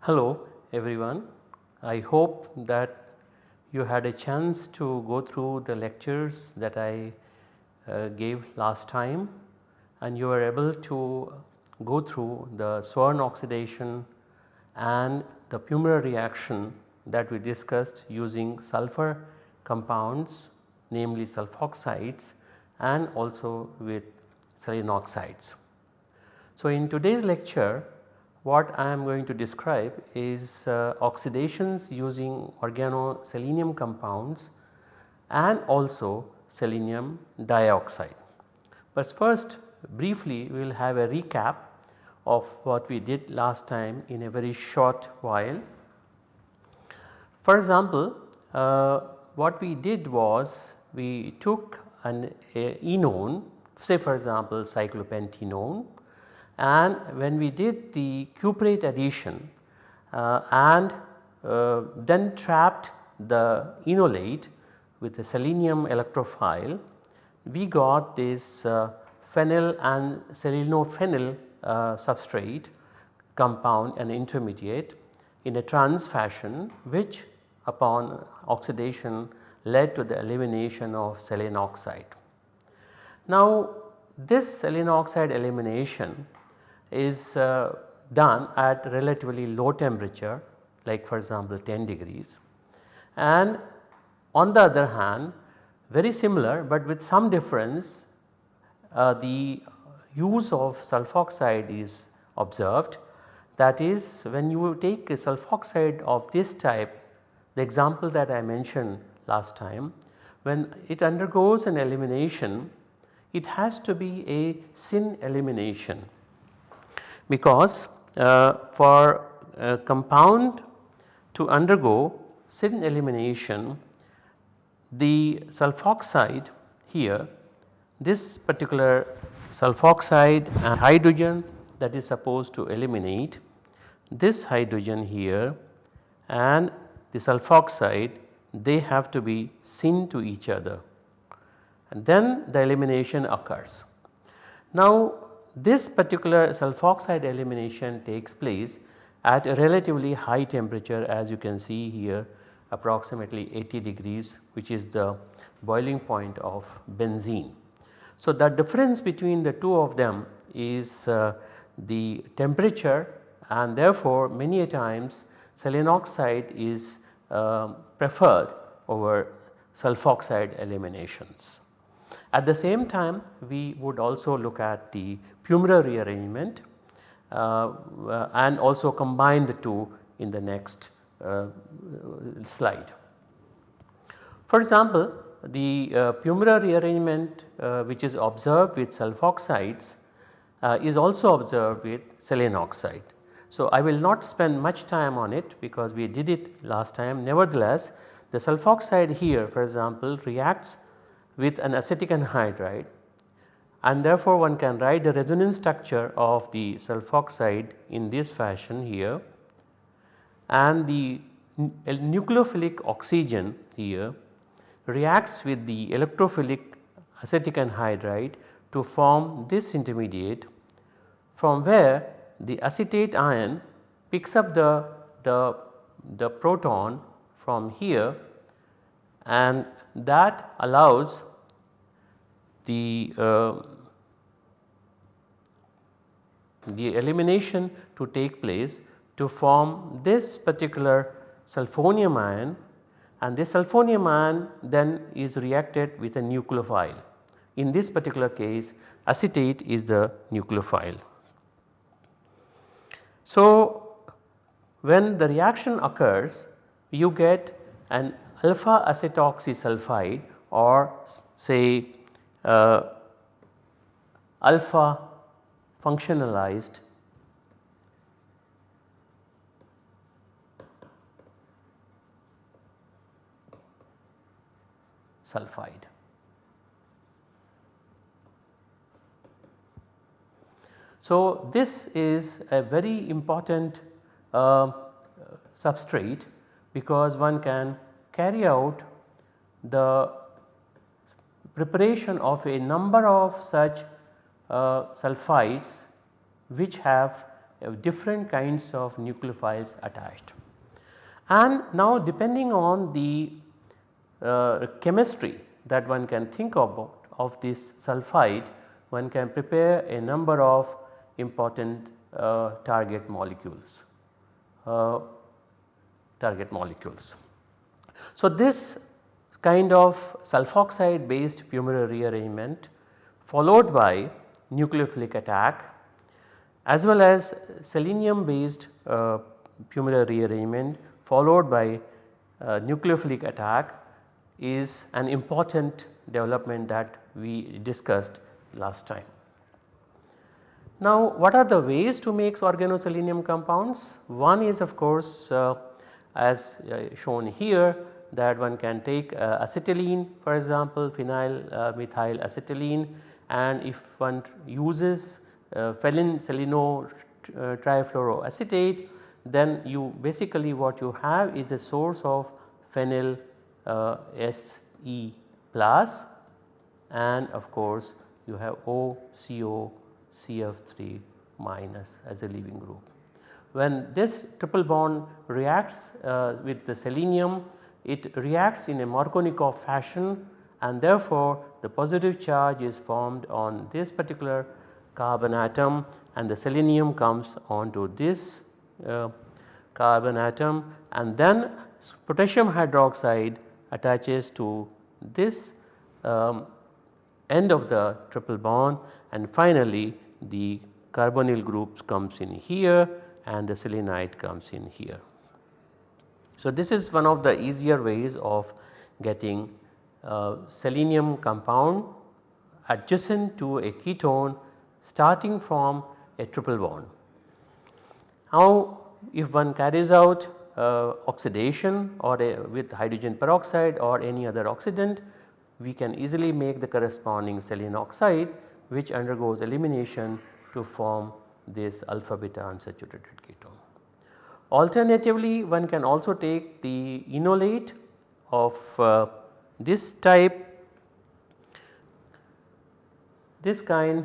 Hello everyone. I hope that you had a chance to go through the lectures that I uh, gave last time and you were able to go through the Swern oxidation and the Pummerer reaction that we discussed using sulfur compounds namely sulfoxides and also with selenium oxides. So, in today's lecture what I am going to describe is uh, oxidations using organoselenium compounds and also selenium dioxide. But first briefly we will have a recap of what we did last time in a very short while. For example, uh, what we did was we took an enone say for example cyclopentenone and when we did the cuprate addition uh, and uh, then trapped the enolate with a selenium electrophile we got this uh, phenyl and selenophenyl substrate compound and intermediate in a trans fashion which upon oxidation led to the elimination of selenium selenoxide. Now this selenium selenoxide elimination is uh, done at relatively low temperature like for example 10 degrees and on the other hand very similar but with some difference uh, the use of sulfoxide is observed. That is when you take a sulfoxide of this type the example that I mentioned last time when it undergoes an elimination it has to be a syn elimination. Because uh, for a compound to undergo syn elimination the sulfoxide here this particular sulfoxide and hydrogen that is supposed to eliminate this hydrogen here and the sulfoxide they have to be syn to each other and then the elimination occurs. Now this particular sulfoxide elimination takes place at a relatively high temperature as you can see here approximately 80 degrees which is the boiling point of benzene. So, the difference between the two of them is uh, the temperature and therefore many a times selenoxide is uh, preferred over sulfoxide eliminations. At the same time we would also look at the Pummerer rearrangement uh, uh, and also combine the two in the next uh, slide. For example, the uh, rearrangement uh, which is observed with sulfoxides uh, is also observed with selenoxide. So, I will not spend much time on it because we did it last time nevertheless the sulfoxide here for example reacts with an acetic anhydride and therefore one can write the resonance structure of the sulfoxide in this fashion here and the nucleophilic oxygen here reacts with the electrophilic acetic anhydride to form this intermediate from where the acetate ion picks up the, the, the proton from here and that allows the, uh, the elimination to take place to form this particular sulfonium ion and this sulfonium ion then is reacted with a nucleophile. In this particular case acetate is the nucleophile. So, when the reaction occurs you get an alpha acetoxy sulfide or say uh, alpha functionalized sulfide. So, this is a very important uh, substrate because one can carry out the preparation of a number of such uh, sulfides which have uh, different kinds of nucleophiles attached. And now depending on the chemistry that one can think about of this sulphide one can prepare a number of important uh, target molecules uh, target molecules. So, this kind of sulfoxide based Pummerer rearrangement followed by nucleophilic attack as well as selenium based uh, rearrangement followed by uh, nucleophilic attack is an important development that we discussed last time. Now what are the ways to make organoselenium compounds? One is of course uh, as uh, shown here that one can take uh, acetylene for example phenyl uh, methyl acetylene and if one uses uh, phenyl seleno trifluoroacetate then you basically what you have is a source of phenyl uh, Se plus and of course you have OCO CF3 minus as a leaving group. When this triple bond reacts uh, with the selenium it reacts in a Markovnikov fashion and therefore the positive charge is formed on this particular carbon atom and the selenium comes onto this uh, carbon atom and then potassium hydroxide attaches to this um, end of the triple bond and finally the carbonyl group comes in here and the selenide comes in here. So, this is one of the easier ways of getting uh, selenium compound adjacent to a ketone starting from a triple bond. Now if one carries out uh, oxidation or a, with hydrogen peroxide or any other oxidant we can easily make the corresponding selenium oxide which undergoes elimination to form this alpha beta unsaturated ketone. Alternatively one can also take the enolate of uh, this type this kind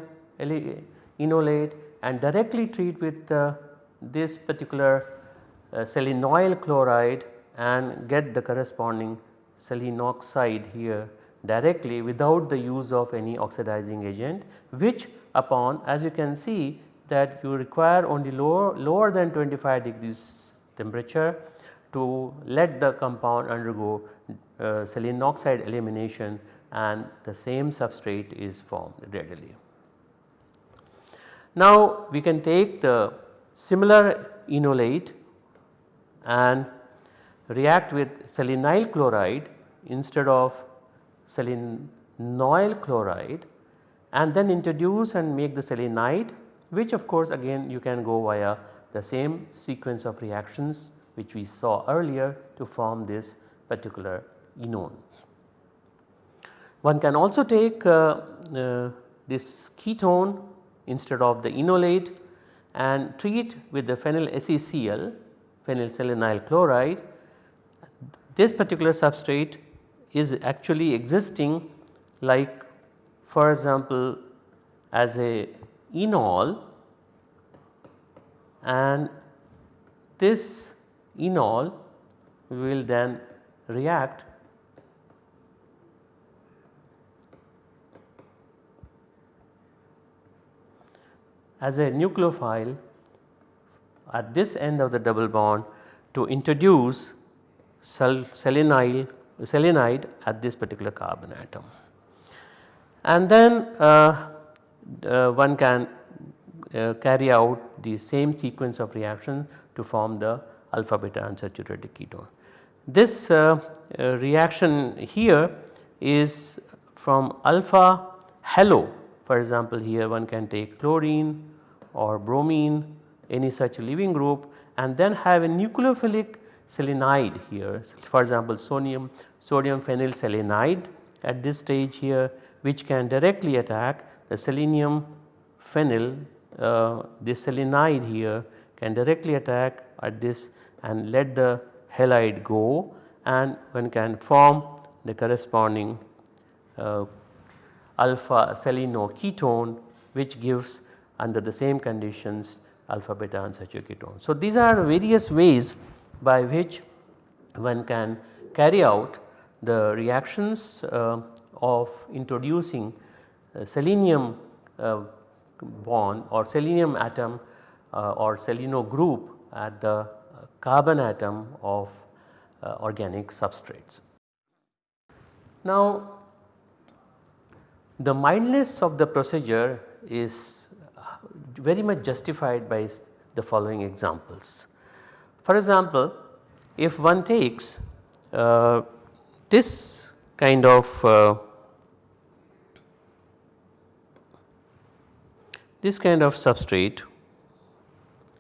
enolate and directly treat with uh, this particular selenoyl chloride and get the corresponding selenoxide here directly without the use of any oxidizing agent which upon as you can see that you require only lower, lower than 25 degrees temperature to let the compound undergo uh, selenoxide elimination and the same substrate is formed readily. Now we can take the similar enolate and react with selenyl chloride instead of selenoyl chloride and then introduce and make the selenide which of course again you can go via the same sequence of reactions which we saw earlier to form this particular enone. One can also take uh, uh, this ketone instead of the enolate and treat with the phenyl SeCl phenylselenyl chloride. This particular substrate is actually existing like for example as a enol and this enol will then react as a nucleophile at this end of the double bond to introduce selenide, selenide at this particular carbon atom. And then uh, uh, one can uh, carry out the same sequence of reaction to form the alpha beta unsaturated ketone. This uh, uh, reaction here is from alpha halo for example here one can take chlorine or bromine any such leaving group and then have a nucleophilic selenide here. For example sodium sodium phenyl selenide at this stage here which can directly attack the selenium phenyl uh, this selenide here can directly attack at this and let the halide go and one can form the corresponding uh, alpha selenoketone which gives under the same conditions alpha beta unsaturated ketone. So, these are various ways by which one can carry out the reactions uh, of introducing uh, selenium uh, bond or selenium atom uh, or seleno group at the carbon atom of uh, organic substrates. Now the mildness of the procedure is very much justified by the following examples. For example, if one takes uh, this kind of uh, this kind of substrate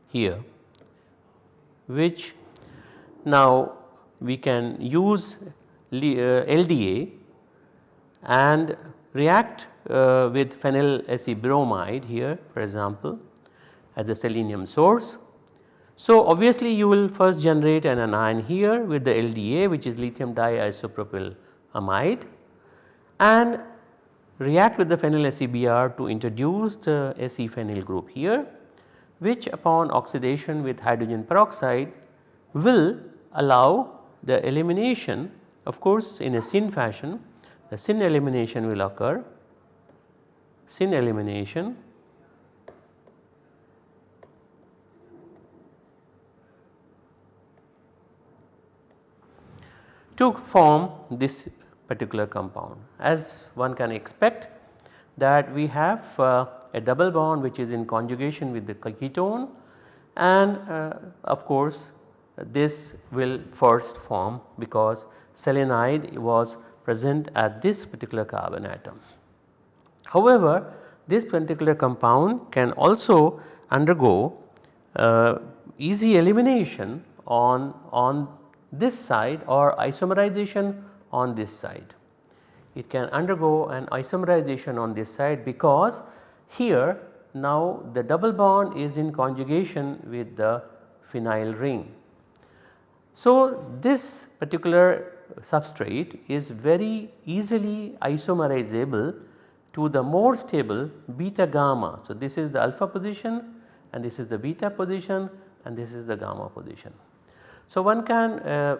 here which now we can use LDA and react uh, with bromide here for example as a selenium source. So obviously you will first generate an anion here with the LDA which is lithium diisopropyl amide and react with the phenyl SeBr to introduce the Se phenyl group here which upon oxidation with hydrogen peroxide will allow the elimination of course in a syn fashion the syn elimination will occur syn elimination to form this particular compound. As one can expect that we have uh, a double bond which is in conjugation with the ketone and uh, of course this will first form because selenide was present at this particular carbon atom. However, this particular compound can also undergo uh, easy elimination on, on this side or isomerization on this side. It can undergo an isomerization on this side because here now the double bond is in conjugation with the phenyl ring. So, this particular substrate is very easily isomerizable to the more stable beta gamma. So, this is the alpha position and this is the beta position and this is the gamma position. So, one can uh,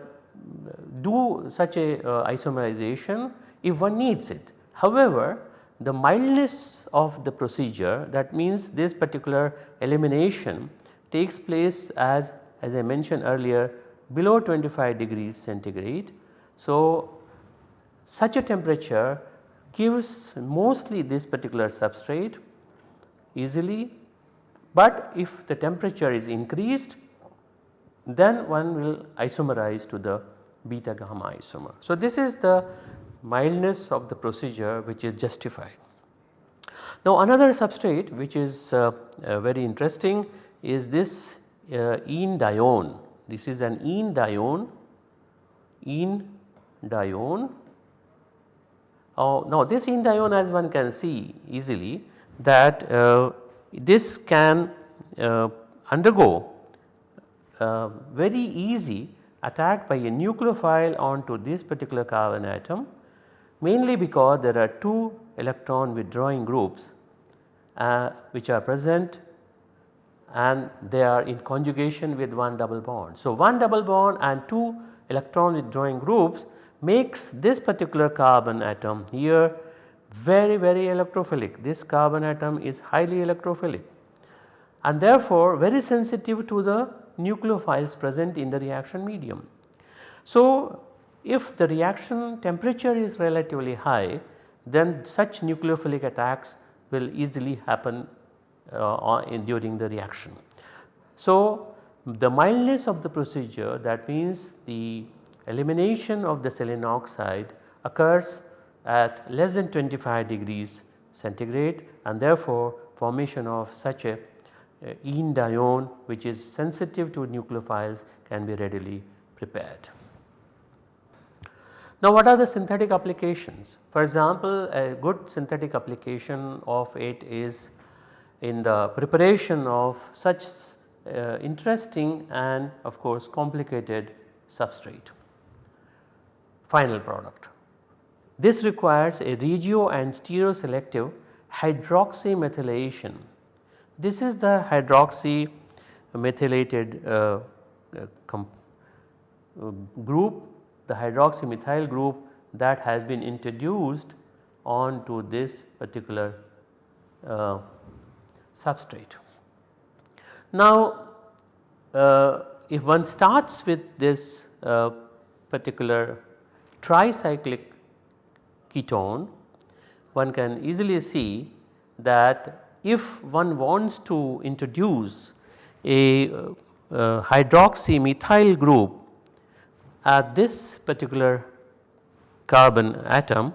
do such a uh, isomerization if one needs it. However, the mildness of the procedure that means this particular elimination takes place as as I mentioned earlier below 25 degrees centigrade. So, such a temperature gives mostly this particular substrate easily, but if the temperature is increased then one will isomerize to the beta gamma isomer. So, this is the mildness of the procedure which is justified. Now another substrate which is uh, uh, very interesting is this uh, enedione. This is an enedione, enedione. Now this enedione as one can see easily that uh, this can uh, undergo uh, very easy attack by a nucleophile onto this particular carbon atom mainly because there are two electron withdrawing groups uh, which are present and they are in conjugation with one double bond. So, one double bond and two electron withdrawing groups makes this particular carbon atom here very very electrophilic. This carbon atom is highly electrophilic and therefore very sensitive to the nucleophiles present in the reaction medium. So, if the reaction temperature is relatively high then such nucleophilic attacks will easily happen uh, in during the reaction. So, the mildness of the procedure that means the elimination of the selenium oxide occurs at less than 25 degrees centigrade and therefore formation of such a enedione which is sensitive to nucleophiles can be readily prepared. Now what are the synthetic applications? For example, a good synthetic application of it is in the preparation of such uh, interesting and of course complicated substrate. Final product. This requires a regio and stereoselective hydroxymethylation. This is the hydroxy methylated uh, uh, uh group, the hydroxymethyl group that has been introduced onto this particular uh, substrate. Now uh, if one starts with this uh, particular tricyclic ketone one can easily see that if one wants to introduce a uh, uh hydroxy methyl group at this particular carbon atom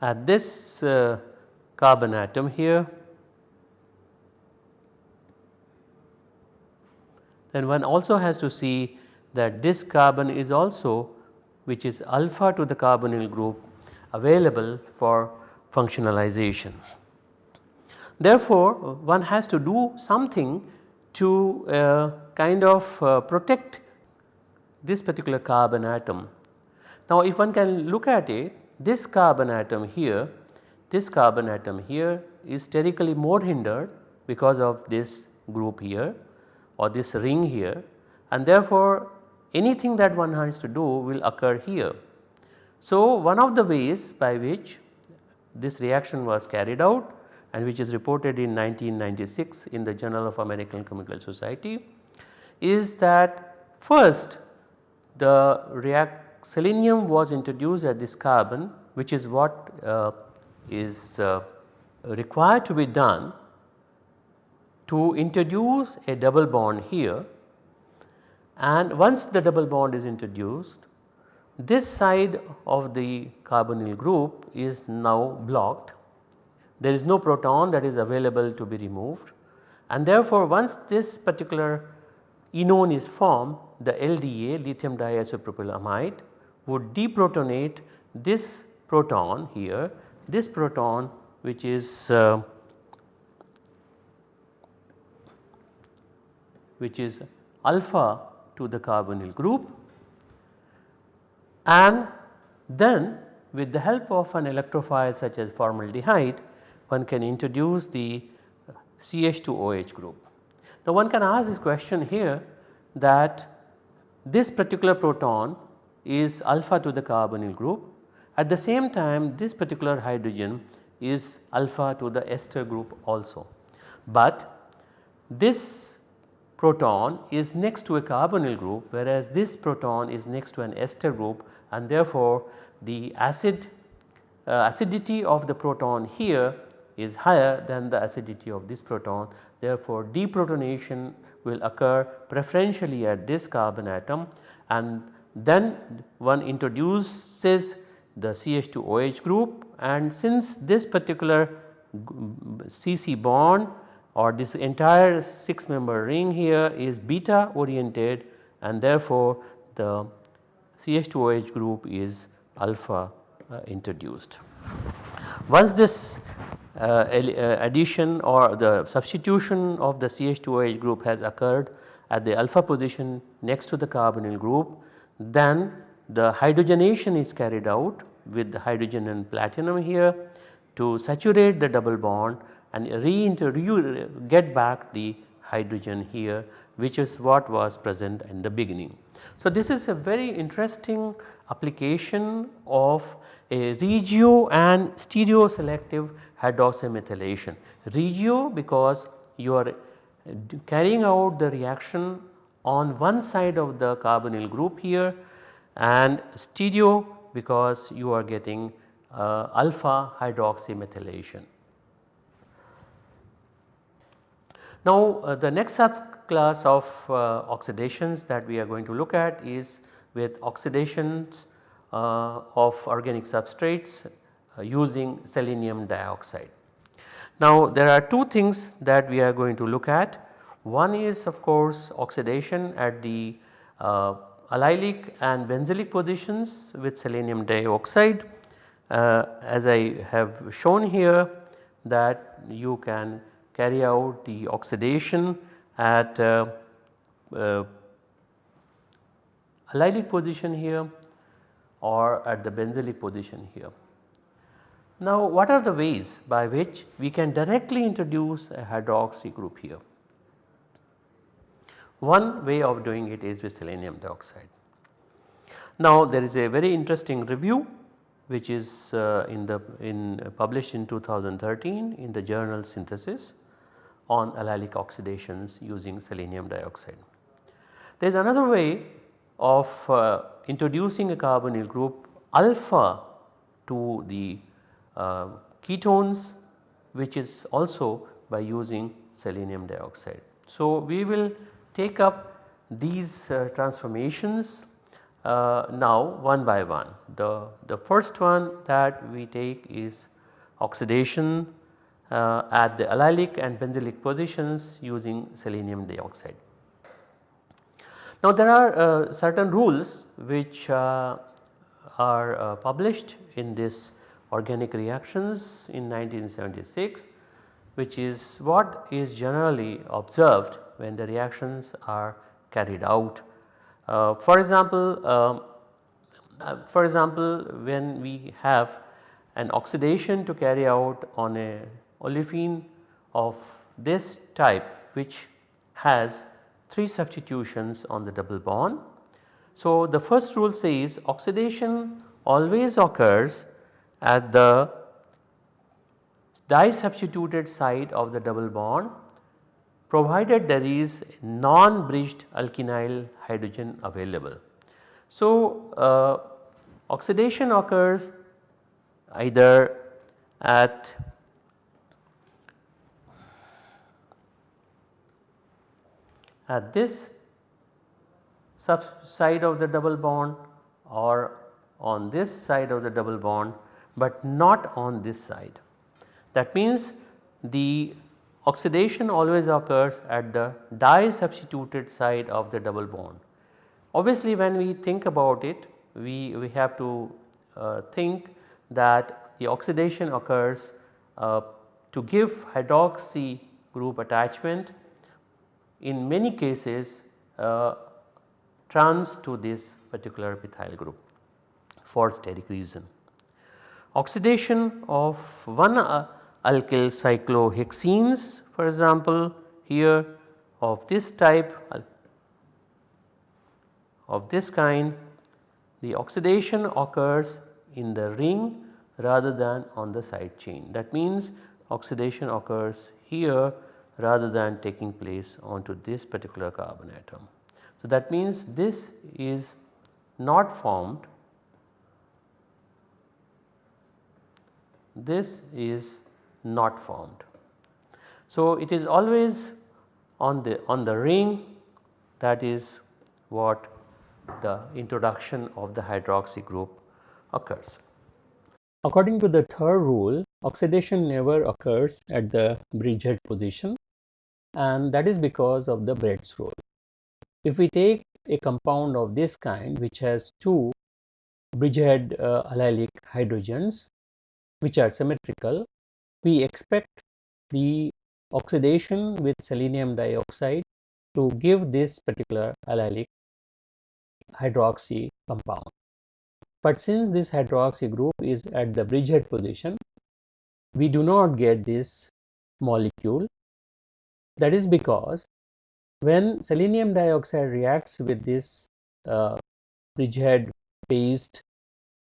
at this uh, carbon atom here then one also has to see that this carbon is also which is alpha to the carbonyl group available for functionalization. Therefore, one has to do something to uh, kind of uh, protect this particular carbon atom. Now, if one can look at it this carbon atom here, this carbon atom here is sterically more hindered because of this group here or this ring here and therefore anything that one has to do will occur here. So, one of the ways by which this reaction was carried out and which is reported in 1996 in the Journal of American Chemical Society is that first the react selenium was introduced at this carbon which is what uh, is uh, required to be done to introduce a double bond here and once the double bond is introduced this side of the carbonyl group is now blocked. There is no proton that is available to be removed and therefore once this particular enone is formed the LDA lithium diisopropylamide would deprotonate this proton here, this proton which is uh, which is alpha to the carbonyl group and then with the help of an electrophile such as formaldehyde one can introduce the CH2OH group. Now one can ask this question here that this particular proton is alpha to the carbonyl group. At the same time this particular hydrogen is alpha to the ester group also. But this proton is next to a carbonyl group whereas this proton is next to an ester group and therefore the acid uh, acidity of the proton here is higher than the acidity of this proton. Therefore, deprotonation will occur preferentially at this carbon atom and then one introduces the CH2OH group and since this particular CC bond or this entire 6 member ring here is beta oriented and therefore the CH2OH group is alpha uh, introduced. Once this uh, uh addition or the substitution of the CH2OH group has occurred at the alpha position next to the carbonyl group then the hydrogenation is carried out with the hydrogen and platinum here to saturate the double bond and re get back the hydrogen here which is what was present in the beginning. So, this is a very interesting application of a regio and stereo selective hydroxymethylation. Regio because you are carrying out the reaction on one side of the carbonyl group here and stereo because you are getting uh, alpha hydroxymethylation. Now uh, the next subclass of uh, oxidations that we are going to look at is with oxidations uh, of organic substrates uh, using selenium dioxide. Now there are two things that we are going to look at one is of course oxidation at the uh, allylic and benzylic positions with selenium dioxide uh, as I have shown here that you can carry out the oxidation at uh, uh, allylic position here or at the benzylic position here. Now what are the ways by which we can directly introduce a hydroxy group here? One way of doing it is with selenium dioxide. Now there is a very interesting review which is uh, in the in published in 2013 in the journal synthesis on allylic oxidations using selenium dioxide. There is another way of uh, introducing a carbonyl group alpha to the uh, ketones which is also by using selenium dioxide. So, we will take up these uh, transformations uh, now one by one. The, the first one that we take is oxidation at the allylic and benzylic positions using selenium dioxide. Now there are uh, certain rules which uh, are uh, published in this organic reactions in 1976 which is what is generally observed when the reactions are carried out. Uh, for example, um, uh, for example when we have an oxidation to carry out on a olefin of this type which has 3 substitutions on the double bond. So, the first rule says oxidation always occurs at the disubstituted side of the double bond provided there is non-bridged alkynyl hydrogen available. So, uh, oxidation occurs either at at this sub side of the double bond or on this side of the double bond but not on this side. That means the oxidation always occurs at the di-substituted side of the double bond. Obviously when we think about it we, we have to uh, think that the oxidation occurs uh, to give hydroxy group attachment in many cases uh, trans to this particular methyl group for steric reason. Oxidation of one uh, alkyl cyclohexenes for example here of this type of this kind the oxidation occurs in the ring rather than on the side chain. That means oxidation occurs here rather than taking place onto this particular carbon atom. So, that means this is not formed, this is not formed. So, it is always on the on the ring that is what the introduction of the hydroxy group occurs. According to the third rule, oxidation never occurs at the bridgehead position and that is because of the Bredt's rule. If we take a compound of this kind which has two bridgehead uh, allylic hydrogens which are symmetrical, we expect the oxidation with selenium dioxide to give this particular allylic hydroxy compound. But since this hydroxy group is at the bridgehead position, we do not get this molecule that is because when selenium dioxide reacts with this uh, bridgehead based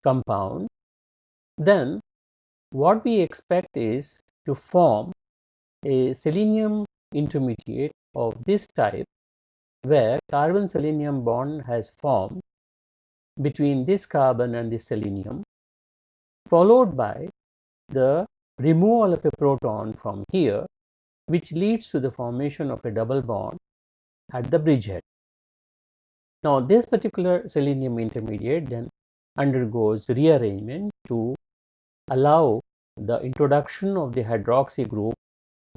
compound, then what we expect is to form a selenium intermediate of this type where carbon selenium bond has formed between this carbon and this selenium followed by the removal of a proton from here which leads to the formation of a double bond at the bridgehead. Now this particular selenium intermediate then undergoes rearrangement to allow the introduction of the hydroxy group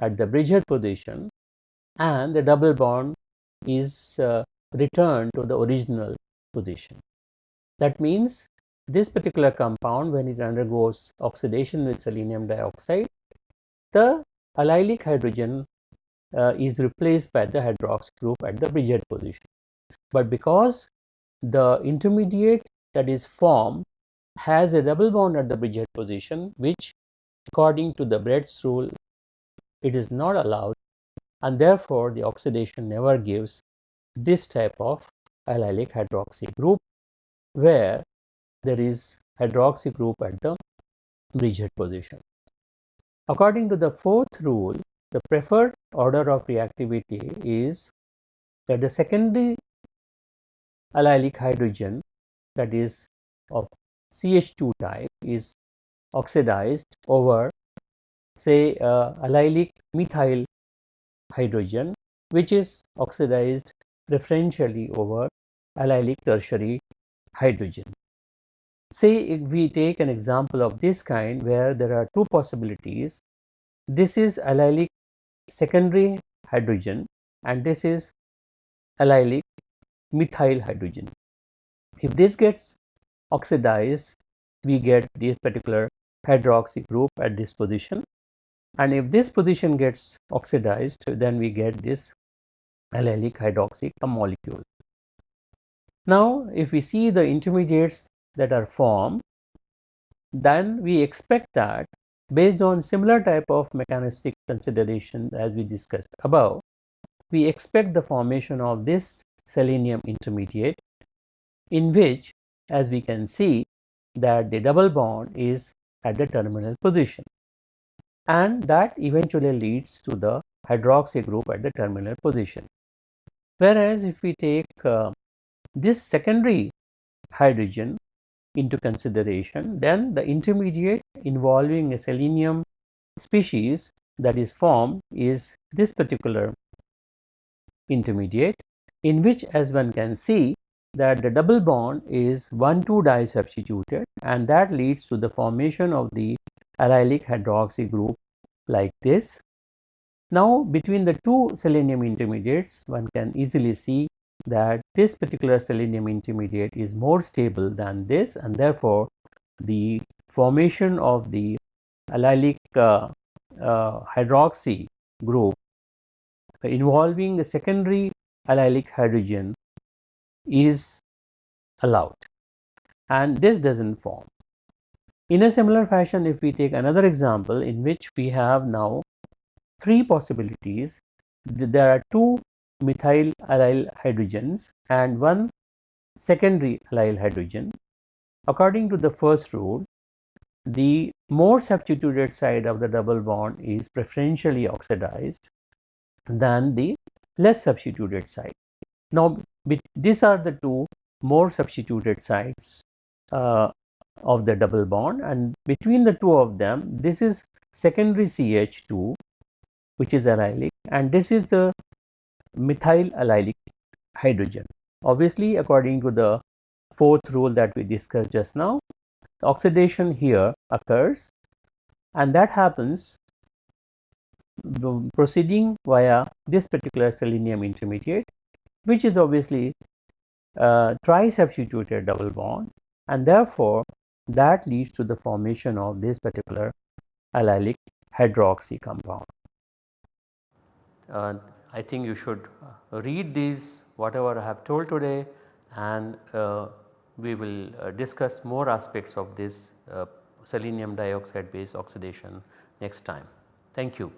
at the bridgehead position and the double bond is uh, returned to the original position. That means this particular compound when it undergoes oxidation with selenium dioxide, the allylic hydrogen uh, is replaced by the hydroxy group at the bridgehead position. But because the intermediate that is formed has a double bond at the bridgehead position which according to the Bredt's rule it is not allowed and therefore the oxidation never gives this type of allylic hydroxy group where there is hydroxy group at the bridgehead position. According to the fourth rule, the preferred order of reactivity is that the secondary allylic hydrogen that is of CH2 type is oxidized over say uh, allylic methyl hydrogen which is oxidized preferentially over allylic tertiary hydrogen. Say if we take an example of this kind where there are two possibilities, this is allylic secondary hydrogen and this is allylic methyl hydrogen. If this gets oxidized, we get this particular hydroxy group at this position and if this position gets oxidized then we get this allylic hydroxy molecule. Now if we see the intermediates that are formed, then we expect that based on similar type of mechanistic consideration as we discussed above, we expect the formation of this selenium intermediate in which as we can see that the double bond is at the terminal position and that eventually leads to the hydroxy group at the terminal position. Whereas if we take uh, this secondary hydrogen into consideration, then the intermediate involving a selenium species that is formed is this particular intermediate in which as one can see that the double bond is 1,2 disubstituted and that leads to the formation of the allylic hydroxy group like this. Now between the two selenium intermediates one can easily see that this particular selenium intermediate is more stable than this and therefore the formation of the allylic uh, uh, hydroxy group involving the secondary allylic hydrogen is allowed and this does not form. In a similar fashion if we take another example in which we have now three possibilities there are two methyl allyl hydrogens and one secondary allyl hydrogen. According to the first rule, the more substituted side of the double bond is preferentially oxidized than the less substituted side. Now, these are the two more substituted sides uh, of the double bond and between the two of them this is secondary CH2 which is allylic and this is the methyl allylic hydrogen. Obviously, according to the fourth rule that we discussed just now, oxidation here occurs and that happens proceeding via this particular selenium intermediate which is obviously a tri-substituted double bond and therefore that leads to the formation of this particular allylic hydroxy compound. Uh, I think you should uh, read these whatever I have told today and uh, we will uh, discuss more aspects of this uh, selenium dioxide based oxidation next time. Thank you.